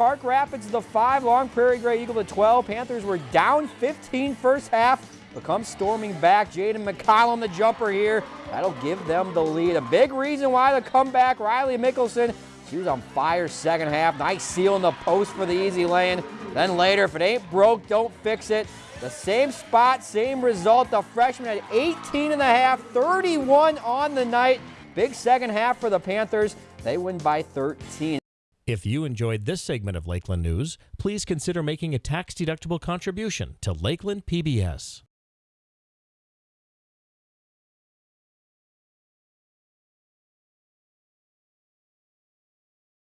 Park Rapids the 5, Long Prairie Grey Eagle the 12. Panthers were down 15 first half, but come storming back. Jaden McCollum the jumper here. That'll give them the lead. A big reason why the comeback, Riley Mickelson, she was on fire second half. Nice seal in the post for the easy lane. Then later, if it ain't broke, don't fix it. The same spot, same result. The freshman had 18 and a half, 31 on the night. Big second half for the Panthers. They win by 13. If you enjoyed this segment of Lakeland News, please consider making a tax-deductible contribution to Lakeland PBS.